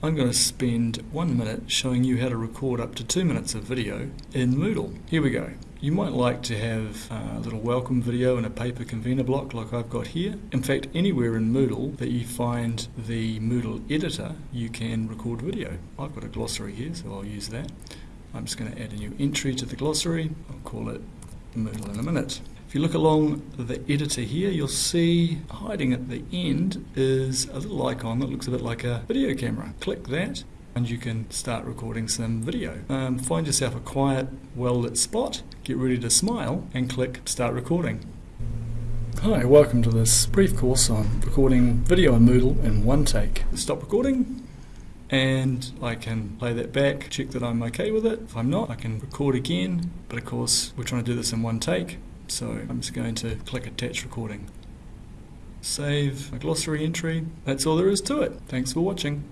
I'm going to spend one minute showing you how to record up to two minutes of video in Moodle. Here we go. You might like to have a little welcome video in a paper convener block like I've got here. In fact, anywhere in Moodle that you find the Moodle editor, you can record video. I've got a glossary here, so I'll use that. I'm just going to add a new entry to the glossary. I'll call it Moodle in a minute. If you look along the editor here, you'll see hiding at the end is a little icon that looks a bit like a video camera. Click that and you can start recording some video. Um, find yourself a quiet, well-lit spot, get ready to smile and click start recording. Hi, welcome to this brief course on recording video in Moodle in one take. Stop recording and I can play that back, check that I'm okay with it. If I'm not, I can record again, but of course we're trying to do this in one take. So I'm just going to click attach recording. Save a glossary entry. That's all there is to it. Thanks for watching.